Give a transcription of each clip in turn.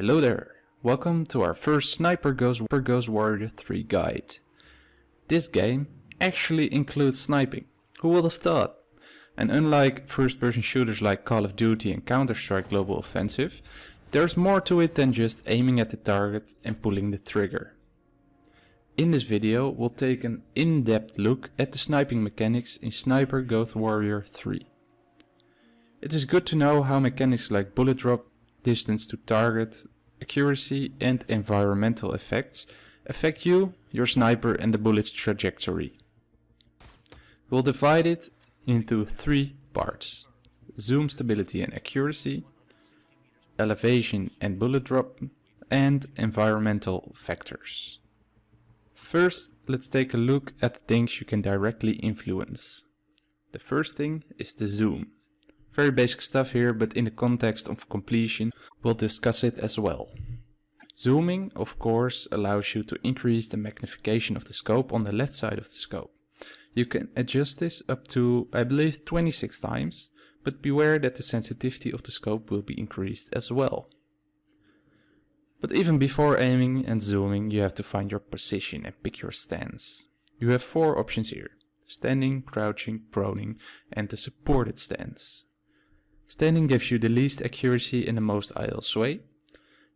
Hello there, welcome to our first Sniper Ghost, Ghost Warrior 3 guide. This game actually includes sniping, who would have thought? And unlike first person shooters like Call of Duty and Counter-Strike Global Offensive, there's more to it than just aiming at the target and pulling the trigger. In this video we'll take an in-depth look at the sniping mechanics in Sniper Ghost Warrior 3. It is good to know how mechanics like bullet drop distance to target, accuracy and environmental effects affect you, your sniper and the bullet's trajectory. We'll divide it into three parts. Zoom stability and accuracy, elevation and bullet drop, and environmental factors. First, let's take a look at things you can directly influence. The first thing is the zoom. Very basic stuff here, but in the context of completion, we'll discuss it as well. Zooming, of course, allows you to increase the magnification of the scope on the left side of the scope. You can adjust this up to, I believe, 26 times, but beware that the sensitivity of the scope will be increased as well. But even before aiming and zooming, you have to find your position and pick your stance. You have four options here. Standing, crouching, proning and the supported stance. Standing gives you the least accuracy and the most idle sway.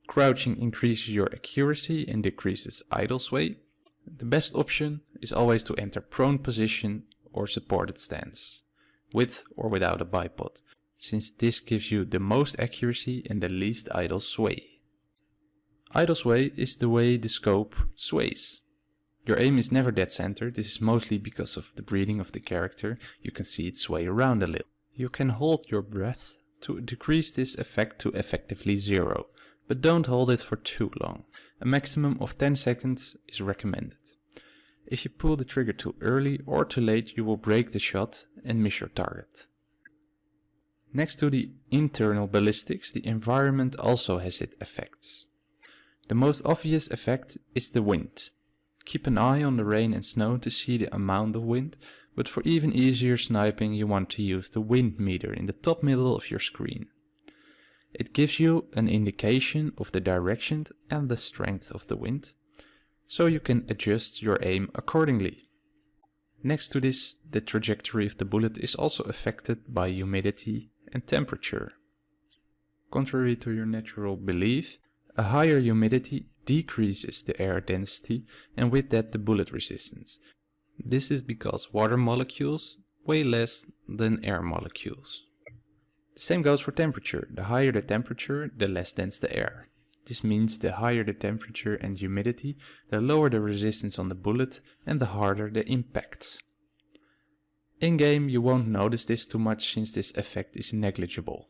Crouching increases your accuracy and decreases idle sway. The best option is always to enter prone position or supported stance, with or without a bipod, since this gives you the most accuracy and the least idle sway. Idle sway is the way the scope sways. Your aim is never dead center, this is mostly because of the breathing of the character, you can see it sway around a little. You can hold your breath to decrease this effect to effectively zero, but don't hold it for too long. A maximum of 10 seconds is recommended. If you pull the trigger too early or too late you will break the shot and miss your target. Next to the internal ballistics, the environment also has its effects. The most obvious effect is the wind. Keep an eye on the rain and snow to see the amount of wind, but for even easier sniping you want to use the wind meter in the top middle of your screen. It gives you an indication of the direction and the strength of the wind, so you can adjust your aim accordingly. Next to this, the trajectory of the bullet is also affected by humidity and temperature. Contrary to your natural belief, a higher humidity decreases the air density and with that the bullet resistance, this is because water molecules weigh less than air molecules. The same goes for temperature. The higher the temperature, the less dense the air. This means the higher the temperature and humidity, the lower the resistance on the bullet and the harder the impacts. In-game you won't notice this too much since this effect is negligible.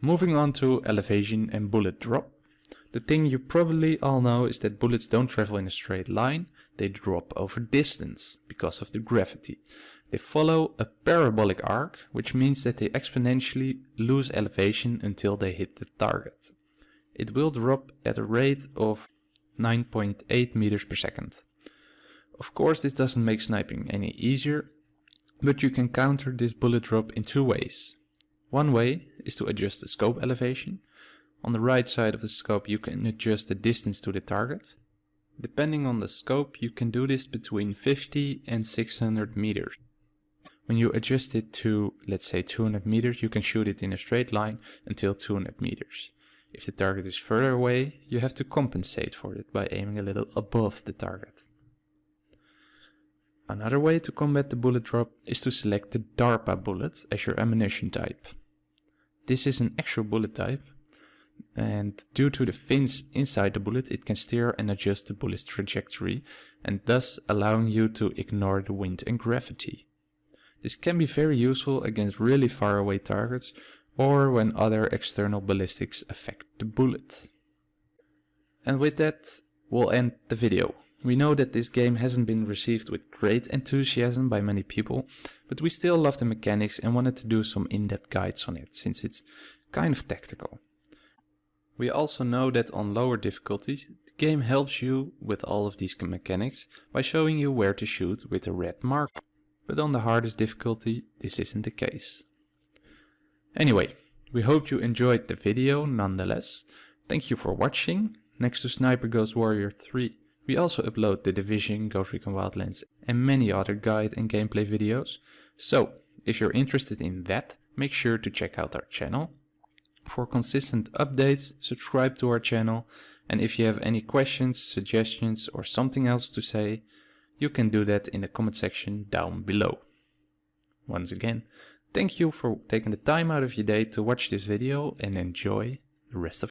Moving on to elevation and bullet drop. The thing you probably all know is that bullets don't travel in a straight line, they drop over distance because of the gravity. They follow a parabolic arc, which means that they exponentially lose elevation until they hit the target. It will drop at a rate of 9.8 meters per second. Of course this doesn't make sniping any easier, but you can counter this bullet drop in two ways. One way is to adjust the scope elevation, on the right side of the scope you can adjust the distance to the target. Depending on the scope you can do this between 50 and 600 meters. When you adjust it to, let's say 200 meters, you can shoot it in a straight line until 200 meters. If the target is further away, you have to compensate for it by aiming a little above the target. Another way to combat the bullet drop is to select the DARPA bullet as your ammunition type. This is an actual bullet type and due to the fins inside the bullet it can steer and adjust the bullet's trajectory and thus allowing you to ignore the wind and gravity. This can be very useful against really far away targets or when other external ballistics affect the bullet. And with that we'll end the video. We know that this game hasn't been received with great enthusiasm by many people, but we still love the mechanics and wanted to do some in-depth guides on it, since it's kind of tactical. We also know that on lower difficulties, the game helps you with all of these mechanics by showing you where to shoot with a red mark. But on the hardest difficulty, this isn't the case. Anyway, we hope you enjoyed the video nonetheless. Thank you for watching. Next to Sniper Ghost Warrior 3, we also upload The Division, Ghost Recon Wildlands and many other guide and gameplay videos. So, if you're interested in that, make sure to check out our channel. For consistent updates, subscribe to our channel and if you have any questions, suggestions or something else to say, you can do that in the comment section down below. Once again, thank you for taking the time out of your day to watch this video and enjoy the rest of